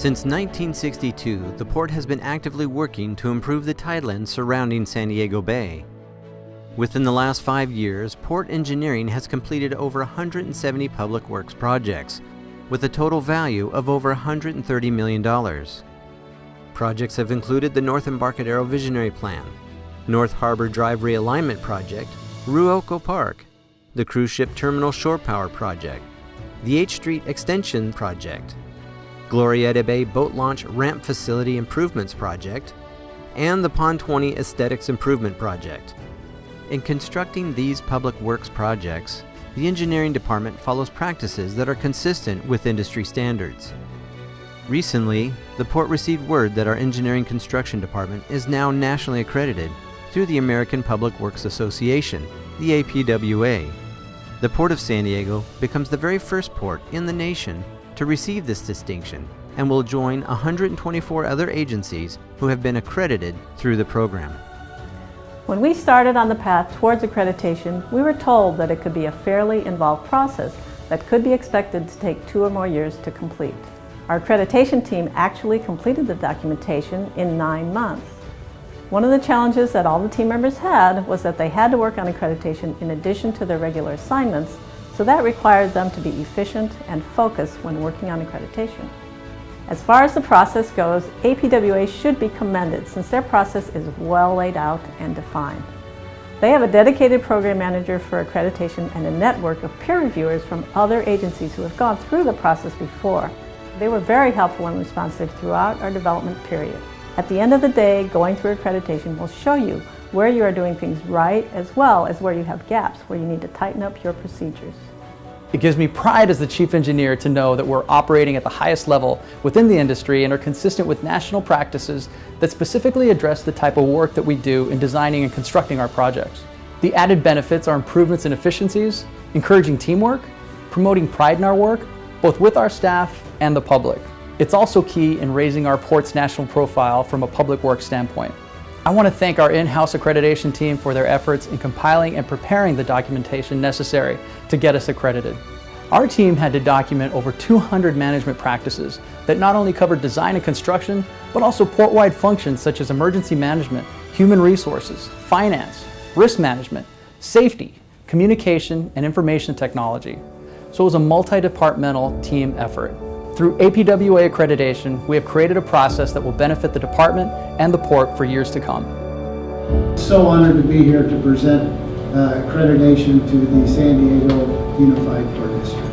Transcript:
Since 1962, the port has been actively working to improve the tidelands surrounding San Diego Bay. Within the last five years, Port Engineering has completed over 170 public works projects, with a total value of over $130 million. Projects have included the North Embarcadero Visionary Plan, North Harbor Drive Realignment Project, Ruocco Park, the Cruise Ship Terminal Shore Power Project, the H Street Extension Project, Glorieta Bay Boat Launch Ramp Facility Improvements Project, and the Pond 20 Aesthetics Improvement Project. In constructing these public works projects, the engineering department follows practices that are consistent with industry standards. Recently, the port received word that our engineering construction department is now nationally accredited through the American Public Works Association, the APWA. The Port of San Diego becomes the very first port in the nation to receive this distinction and will join 124 other agencies who have been accredited through the program. When we started on the path towards accreditation, we were told that it could be a fairly involved process that could be expected to take two or more years to complete. Our accreditation team actually completed the documentation in nine months. One of the challenges that all the team members had was that they had to work on accreditation in addition to their regular assignments, so that required them to be efficient and focused when working on accreditation. As far as the process goes, APWA should be commended since their process is well laid out and defined. They have a dedicated program manager for accreditation and a network of peer reviewers from other agencies who have gone through the process before. They were very helpful and responsive throughout our development period. At the end of the day, going through accreditation will show you where you are doing things right as well as where you have gaps where you need to tighten up your procedures. It gives me pride as the chief engineer to know that we're operating at the highest level within the industry and are consistent with national practices that specifically address the type of work that we do in designing and constructing our projects. The added benefits are improvements in efficiencies, encouraging teamwork, promoting pride in our work, both with our staff and the public. It's also key in raising our port's national profile from a public works standpoint. I want to thank our in-house accreditation team for their efforts in compiling and preparing the documentation necessary to get us accredited. Our team had to document over 200 management practices that not only covered design and construction, but also port-wide functions such as emergency management, human resources, finance, risk management, safety, communication, and information technology. So it was a multi-departmental team effort. Through APWA accreditation, we have created a process that will benefit the department and the port for years to come. So honored to be here to present uh, accreditation to the San Diego Unified Port District.